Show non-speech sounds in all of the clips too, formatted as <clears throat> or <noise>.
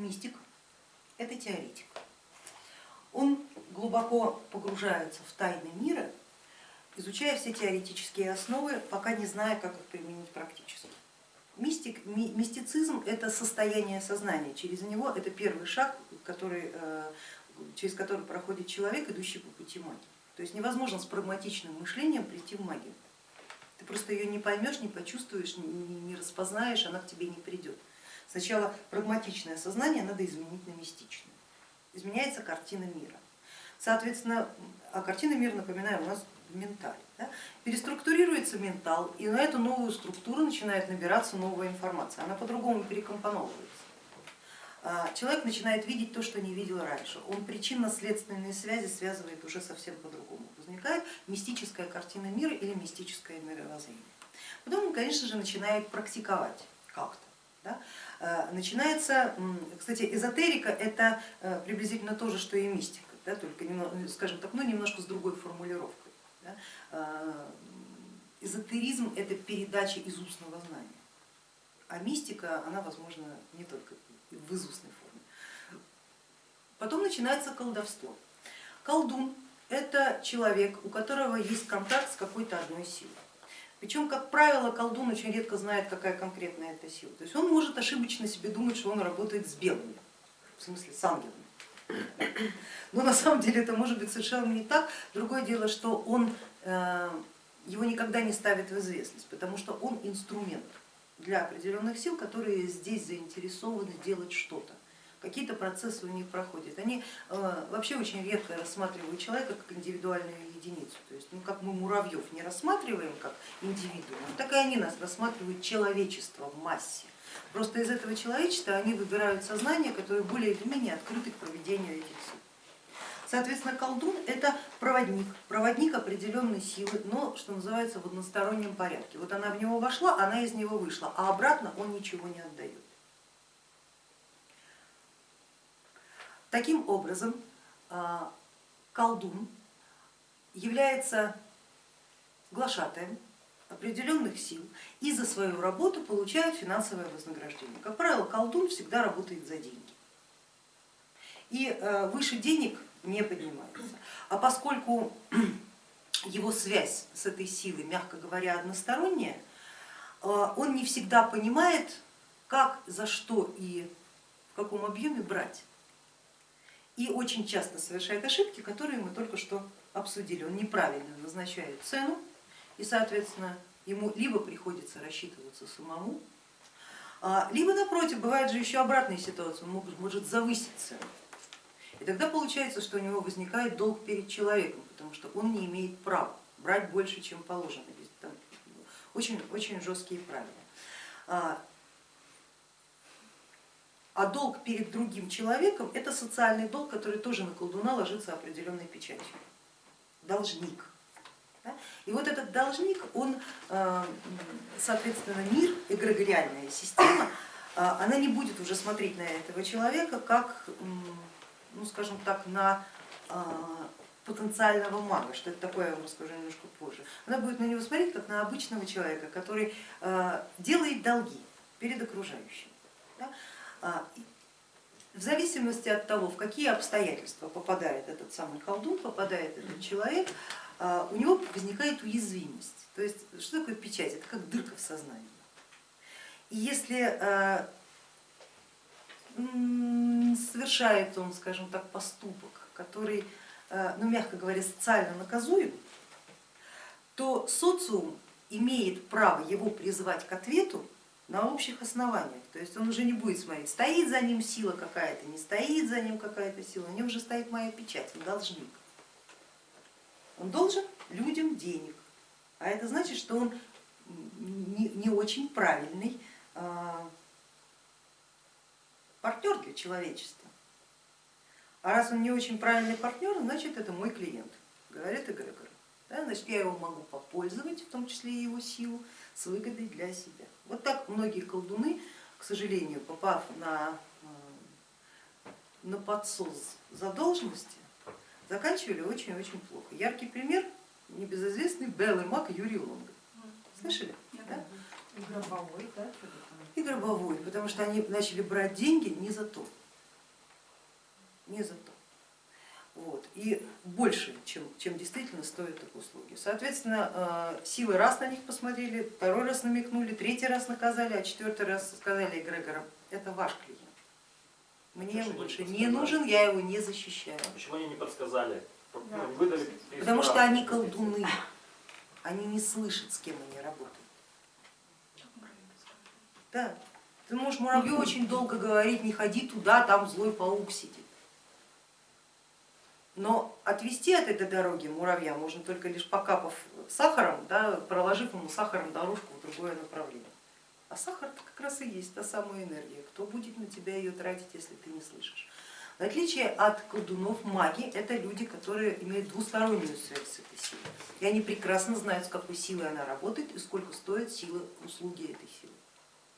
мистик это теоретик. Он глубоко погружается в тайны мира, изучая все теоретические основы, пока не зная, как их применить практически. Мистик, ми, мистицизм это состояние сознания, через него это первый шаг, который, э, через который проходит человек, идущий по пути магии. То есть невозможно с прагматичным мышлением прийти в магию. Ты просто ее не поймешь, не почувствуешь, не, не распознаешь, она к тебе не придет. Сначала прагматичное сознание надо изменить на мистичное. Изменяется картина мира. Соответственно, а картина мира, напоминаю, у нас в ментале. Да? Переструктурируется ментал, и на эту новую структуру начинает набираться новая информация, она по-другому перекомпоновывается. А, человек начинает видеть то, что не видел раньше, он причинно-следственные связи связывает уже совсем по-другому. Возникает мистическая картина мира или мистическое мировоззрение. Потом он, конечно же, начинает практиковать как-то. Да? А, начинается, кстати, эзотерика это э, приблизительно то же, что и мистика, да, только, скажем так, ну, немножко с другой формулировкой. Да? Эзотеризм это передача из устного знания, а мистика, она возможно не только в изустной форме. Потом начинается колдовство. Колдун это человек, у которого есть контакт с какой-то одной силой. Причем, как правило, колдун очень редко знает, какая конкретная эта сила. То есть он может ошибочно себе думать, что он работает с белыми, в смысле с ангелами. Но на самом деле это может быть совершенно не так. Другое дело, что он, э, его никогда не ставят в известность, потому что он инструмент для определенных сил, которые здесь заинтересованы делать что-то. Какие-то процессы у них проходят. Они э, вообще очень редко рассматривают человека как индивидуальную единицу. То есть, ну, как мы муравьев не рассматриваем как индивидуум, так и они нас рассматривают человечество в массе. Просто из этого человечества они выбирают сознание, которое более или менее открыто к проведению этих сил. Соответственно, колдун это проводник, проводник определенной силы, но, что называется, в одностороннем порядке. Вот она в него вошла, она из него вышла, а обратно он ничего не отдает. Таким образом, а, колдун является глашатаем определенных сил и за свою работу получает финансовое вознаграждение. Как правило, колдун всегда работает за деньги. И э, выше денег не поднимается. А поскольку <clears throat> его связь с этой силой, мягко говоря, односторонняя, э, он не всегда понимает, как, за что и в каком объеме брать. И очень часто совершает ошибки, которые мы только что обсудили. Он неправильно назначает цену и, соответственно, ему либо приходится рассчитываться самому, а, либо напротив, бывает же еще обратная ситуация, он может завысить цену. И тогда получается, что у него возникает долг перед человеком, потому что он не имеет права брать больше, чем положено. Там очень, очень жесткие правила. А, долг перед другим человеком это социальный долг, который тоже на колдуна ложится определенной печатью. Должник. И вот этот должник, он, а, соответственно, мир, эгрегориальная система, а, она не будет уже смотреть на этого человека как ну скажем так, на а, потенциального мага, что это такое, я вам расскажу немножко позже. Она будет на него смотреть как на обычного человека, который делает долги перед окружающим. А, в зависимости от того, в какие обстоятельства попадает этот самый колдун, попадает этот человек, у него возникает уязвимость. То есть что такое печать? Это как дырка в сознании. И если совершает он, скажем так, поступок, который, ну мягко говоря, социально наказуем, то социум имеет право его призывать к ответу на общих основаниях. То есть он уже не будет смотреть, стоит за ним сила какая-то, не стоит за ним какая-то сила, у него уже стоит моя печать, он должник. Он должен людям денег, а это значит, что он не очень правильный а, партнер для человечества. А раз он не очень правильный партнер, значит это мой клиент, говорит эгрегор. Да, значит, я его могу попользовать, в том числе и его силу, с выгодой для себя. Вот так многие колдуны, к сожалению, попав на, э, на подсоз задолженности, заканчивали очень-очень плохо. Яркий пример небезызвестный белый маг Юрий Лонга. Слышали? Да? И гробовой, да? и гробовой, потому что они начали брать деньги не за то. не за то. Вот. И больше, чем, чем действительно стоят их услуги. Соответственно, э, силы раз на них посмотрели, второй раз намекнули, третий раз наказали, а четвертый раз сказали эгрегорам, это ваш клиент. Мне Почему больше не нужен, я его не защищаю. А Почему они не подсказали? Ну, Да. не выдали Потому что они колдуны, они не слышат, с кем они работают. Да. Ты можешь муравью очень долго говорить, не ходи туда, там злой паук сидит. Но отвести от этой дороги муравья можно только лишь покапав сахаром, да, проложив ему сахаром дорожку в другое направление. А сахар как раз и есть та самая энергия. Кто будет на тебя ее тратить, если ты не слышишь? В отличие от колдунов, маги это люди, которые имеют двустороннюю связь с этой силой. И они прекрасно знают, с какой силой она работает и сколько стоит сила услуги этой силы.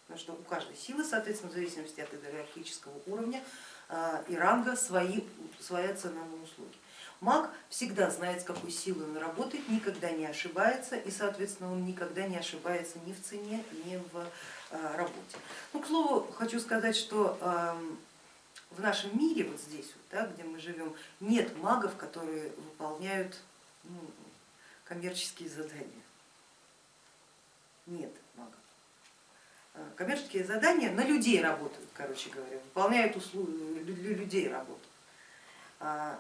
Потому что у каждой силы, соответственно, в зависимости от иерархического уровня а, и ранга свои, своя цена на услуги. Маг всегда знает, с какой силой он работает, никогда не ошибается и, соответственно, он никогда не ошибается ни в цене, ни в а, работе. Ну, к слову, хочу сказать, что ам, в нашем мире, вот здесь, вот, да, где мы живем, нет магов, которые выполняют ну, коммерческие задания. Нет магов. А, Коммерческие задания на людей работают, короче говоря, выполняют услуги, лю- людей работу. А,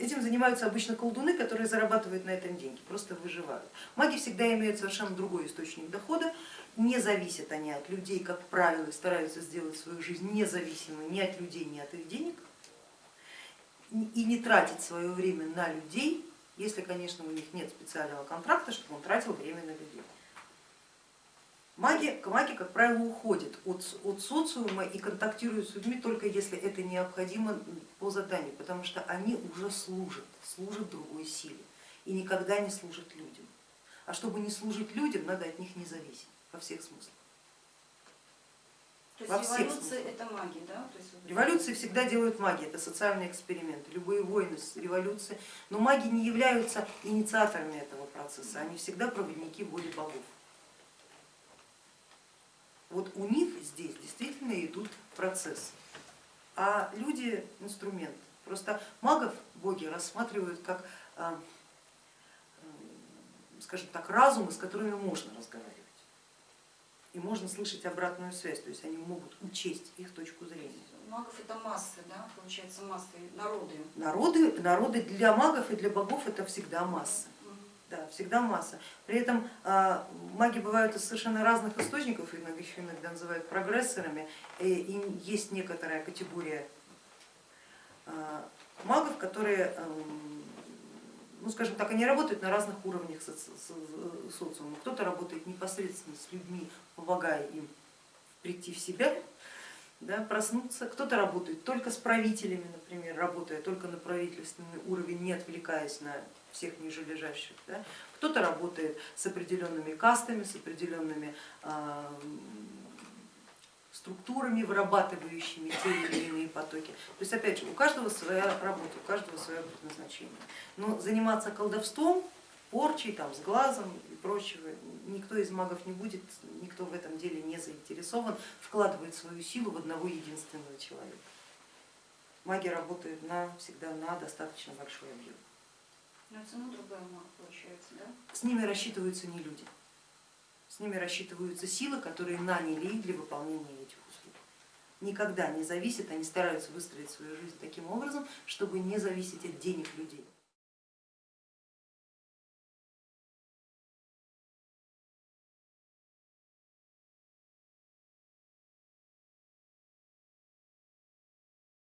Этим занимаются обычно колдуны, которые зарабатывают на этом деньги, просто выживают. Маги всегда имеют совершенно другой источник дохода, не зависят они от людей, как правило, стараются сделать свою жизнь независимой ни от людей, ни от их денег, и не тратить свое время на людей, если, конечно, у них нет специального контракта, чтобы он тратил время на людей. Маги, маги, как правило, уходят от, от социума и контактируют с людьми только если это необходимо по заданию, потому что они уже служат, служат другой силе и никогда не служат людям. А чтобы не служить людям, надо от них не зависеть во всех смыслах. То Во есть всех революция смыслах. это маги, да? То есть Революции всегда делают маги, это социальный эксперимент, любые войны, революции, но маги не являются инициаторами этого процесса, они всегда проводники воли богов. Вот у них здесь действительно идут процессы, а люди инструмент. Просто магов боги рассматривают как, а, скажем так, разумы, с которыми можно разговаривать. И можно слышать обратную связь, то есть они могут учесть их точку зрения. Магов это массы, да? Получается массы, народы. Народы, народы для магов и для богов это всегда масса. Да, всегда масса. При этом а, маги бывают из совершенно разных источников, их иногда называют прогрессорами, и, есть некоторая категория а, магов, которые, ам, ну скажем так, они работают на разных уровнях соци- со- социума. Кто-то работает непосредственно с людьми, помогая им прийти в себя, да, проснуться, кто-то работает только с правителями, например, работая только на правительственный уровень, не отвлекаясь на всех ниже лежащих. Да. Кто-то работает с определенными кастами, с определенными а, структурами, вырабатывающими те или иные потоки. То есть опять же, у каждого своя работа, у каждого свое предназначение. Но заниматься колдовством, порчей, там, с глазом и прочего, никто из магов не будет, никто в этом деле не заинтересован, вкладывает свою силу в одного единственного человека. Маги работают на, всегда на достаточно большой объем. Но цена другая получается, да? С ними рассчитываются не люди, с ними рассчитываются силы, которые наняли их для выполнения этих услуг. Никогда не зависит, они стараются выстроить свою жизнь таким образом, чтобы не зависеть от денег людей.